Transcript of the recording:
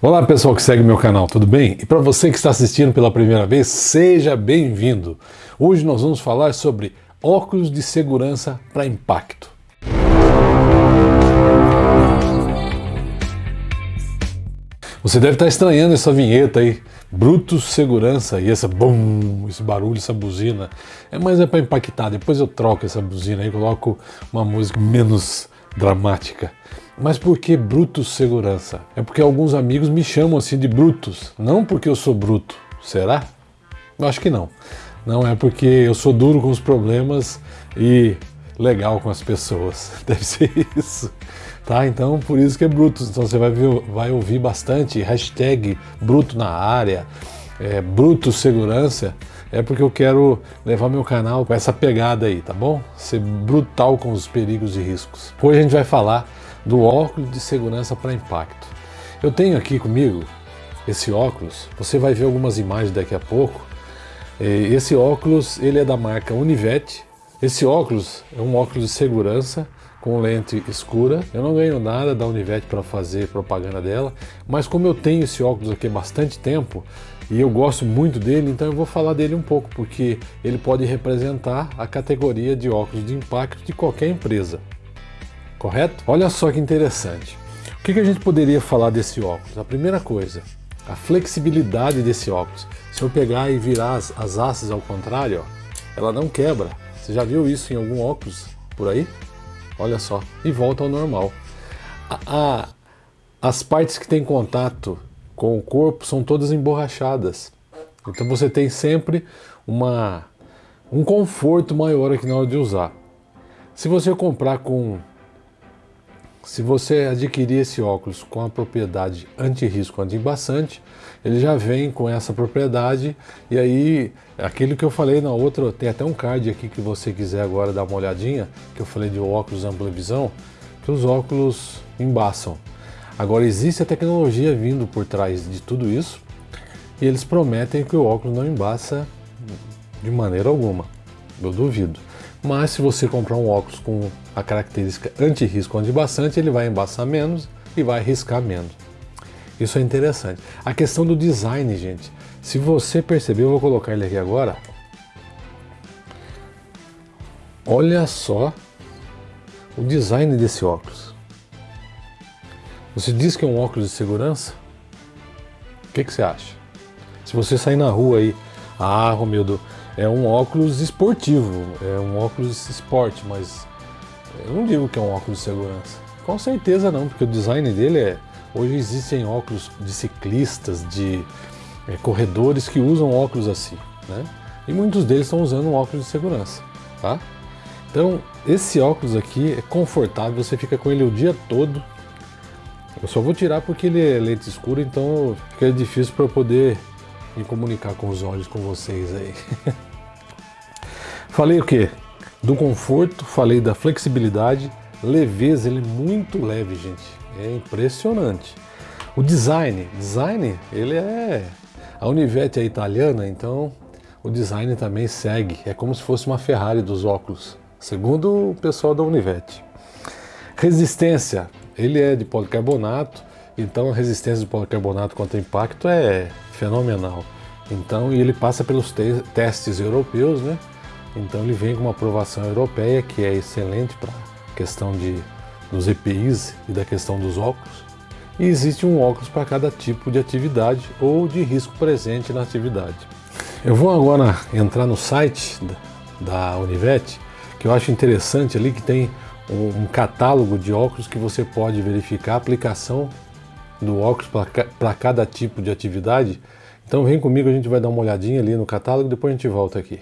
Olá pessoal que segue meu canal, tudo bem? E para você que está assistindo pela primeira vez, seja bem-vindo! Hoje nós vamos falar sobre óculos de segurança para impacto. Você deve estar estranhando essa vinheta aí, Brutus Segurança, e essa bum, esse barulho, essa buzina. É, mas é para impactar, depois eu troco essa buzina e coloco uma música menos dramática. Mas por que Brutus Segurança? É porque alguns amigos me chamam assim de Brutus, não porque eu sou bruto. Será? Eu acho que não. Não é porque eu sou duro com os problemas e legal com as pessoas. Deve ser isso. Tá? Então por isso que é Brutus. Então você vai, ver, vai ouvir bastante hashtag Bruto na área, é, Brutus Segurança. É porque eu quero levar meu canal com essa pegada aí, tá bom? Ser brutal com os perigos e riscos. Hoje a gente vai falar do óculos de segurança para impacto. Eu tenho aqui comigo esse óculos, você vai ver algumas imagens daqui a pouco. É, esse óculos ele é da marca Univete. Esse óculos é um óculos de segurança com lente escura. Eu não ganho nada da Univete para fazer propaganda dela, mas como eu tenho esse óculos aqui há bastante tempo e eu gosto muito dele, então eu vou falar dele um pouco, porque ele pode representar a categoria de óculos de impacto de qualquer empresa correto? Olha só que interessante. O que, que a gente poderia falar desse óculos? A primeira coisa, a flexibilidade desse óculos. Se eu pegar e virar as, as ao contrário, ó, ela não quebra. Você já viu isso em algum óculos por aí? Olha só, e volta ao normal. A, a, as partes que têm contato com o corpo são todas emborrachadas. Então você tem sempre uma, um conforto maior aqui na hora de usar. Se você comprar com se você adquirir esse óculos com a propriedade anti-risco anti-embaçante, ele já vem com essa propriedade e aí, aquilo que eu falei na outra, tem até um card aqui que você quiser agora dar uma olhadinha, que eu falei de óculos ampla visão, que os óculos embaçam. Agora existe a tecnologia vindo por trás de tudo isso e eles prometem que o óculos não embaça de maneira alguma, eu duvido. Mas se você comprar um óculos com a característica anti-risco anti-bastante, ele vai embaçar menos e vai riscar menos. Isso é interessante. A questão do design, gente. Se você perceber, eu vou colocar ele aqui agora. Olha só o design desse óculos. Você diz que é um óculos de segurança? O que, que você acha? Se você sair na rua aí, ah, Romildo, é um óculos esportivo, é um óculos esporte, mas eu não digo que é um óculos de segurança. Com certeza não, porque o design dele é... Hoje existem óculos de ciclistas, de é, corredores que usam óculos assim, né? E muitos deles estão usando um óculos de segurança, tá? Então, esse óculos aqui é confortável, você fica com ele o dia todo. Eu só vou tirar porque ele é lente escura, então fica difícil para eu poder me comunicar com os olhos com vocês aí. falei o que? Do conforto, falei da flexibilidade, leveza, ele é muito leve, gente. É impressionante. O design, design, ele é... A Univete é italiana, então o design também segue. É como se fosse uma Ferrari dos óculos, segundo o pessoal da Univete. Resistência, ele é de policarbonato, então a resistência do policarbonato contra impacto é fenomenal. Então, ele passa pelos te testes europeus, né? Então ele vem com uma aprovação europeia que é excelente para a questão de, dos EPIs e da questão dos óculos. E existe um óculos para cada tipo de atividade ou de risco presente na atividade. Eu vou agora entrar no site da Univete, que eu acho interessante ali que tem um catálogo de óculos que você pode verificar a aplicação do óculos para cada tipo de atividade. Então vem comigo, a gente vai dar uma olhadinha ali no catálogo depois a gente volta aqui.